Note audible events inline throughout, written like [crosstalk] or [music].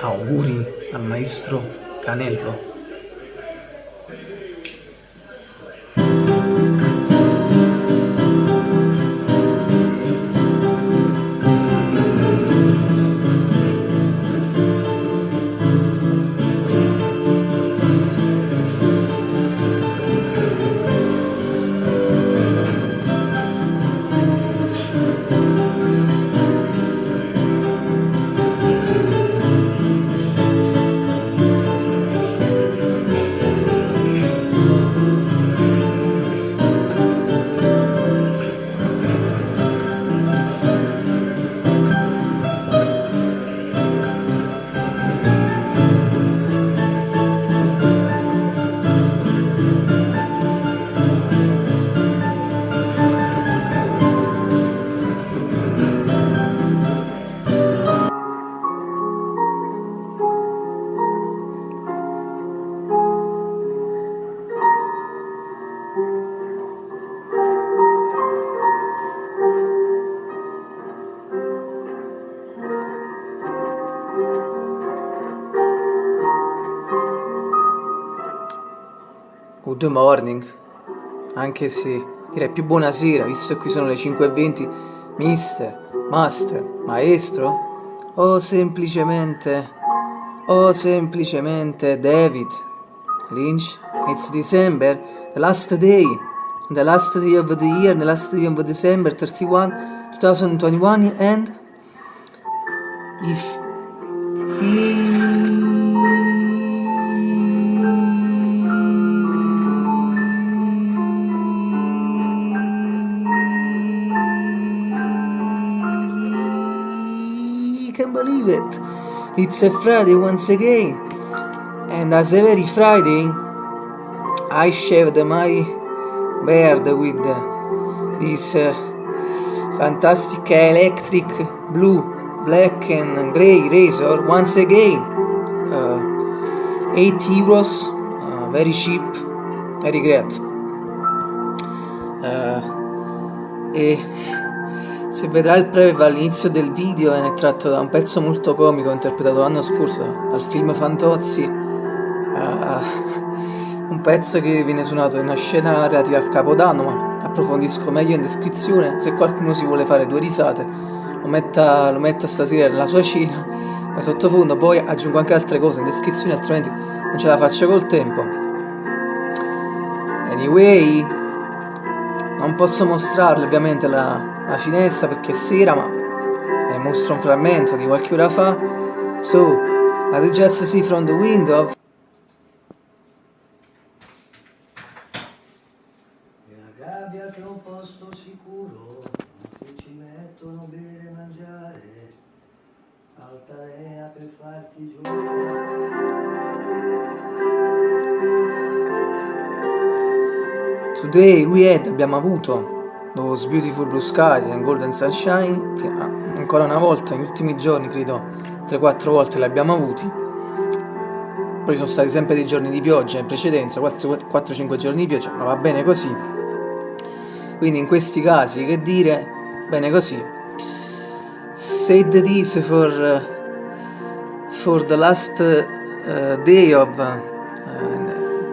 Auguri al maestro Canello. Good morning, anche se direi più buonasera, visto che qui sono le 5.20, mister, master, maestro, o semplicemente, o semplicemente David, Lynch, it's December, the last day, the last day of the year, the last day of December 31, 2021, and if can believe it. It's a Friday once again. And as every Friday, I shaved my beard with this uh, fantastic electric blue, black and grey razor once again. Uh, 8 euros, uh, very cheap, very great. Uh, e se vedrà il preview all'inizio del video è tratto da un pezzo molto comico interpretato l'anno scorso dal film Fantozzi. Uh, un pezzo che viene suonato in una scena relativa al capodanno ma approfondisco meglio in descrizione se qualcuno si vuole fare due risate lo metta, lo metta stasera nella sua cena. Ma sottofondo poi aggiungo anche altre cose in descrizione altrimenti non ce la faccio col tempo. Anyway non posso mostrarle ovviamente la, la finestra perché è sera ma ne mostro un frammento di qualche ora fa. So I just see from the window. Nella gabbia che è un posto sicuro non ci mettono bere e mangiare. Altalena per farti giocare. Today we had, abbiamo avuto Those Beautiful Blue Skies and Golden Sunshine, ancora una volta, negli ultimi giorni credo 3-4 volte li abbiamo avuti. Poi sono stati sempre dei giorni di pioggia in precedenza, 4-5 giorni di pioggia, ma va bene così. Quindi in questi casi, che dire, bene così. Said this for, for the last uh, day of uh,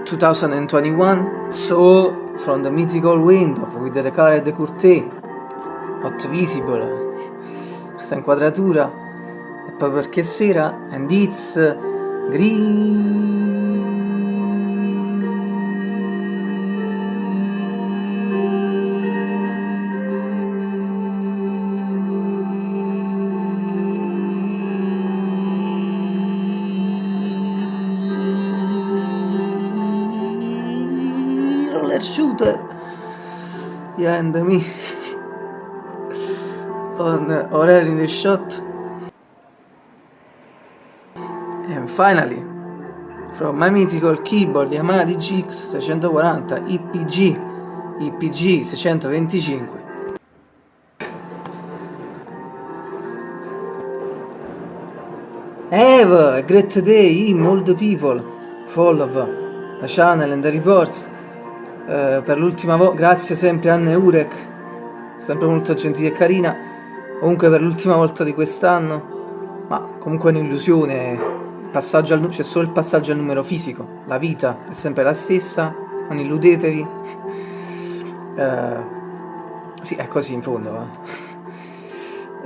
2021, so from the mythical window with the colored curtain not visible questa inquadratura e poi perché sera and it's green shooter behind me on uh, in the shot. And finally from my mythical keyboard Yamaha DGX 640 IPG IPG 625 Have a great day, all the people, follow the channel and the reports eh, per l'ultima volta, grazie sempre a Anne Urek, sempre molto gentile e carina, comunque per l'ultima volta di quest'anno, ma comunque è un'illusione c'è solo il passaggio al numero fisico la vita è sempre la stessa non illudetevi [laughs] eh, sì è così in fondo eh. [laughs]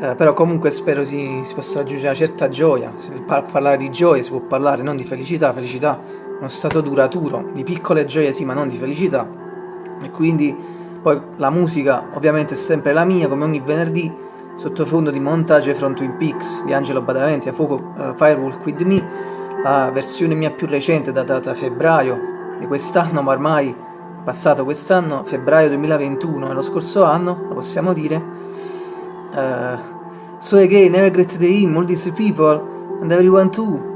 Eh, però comunque spero si, si, possa raggiungere una certa gioia si può parlare di gioia si può parlare non di felicità felicità uno stato duraturo di piccole gioie sì ma non di felicità e quindi poi la musica ovviamente è sempre la mia come ogni venerdì sottofondo di montaggio from Twin Peaks di Angelo Badalamenti a fuoco uh, Firewalk With Me, la versione mia più recente datata febbraio di quest'anno, ma ormai passato quest'anno, febbraio 2021 e lo scorso anno, lo possiamo dire. Uh, so again, never great day, all these people, and everyone too.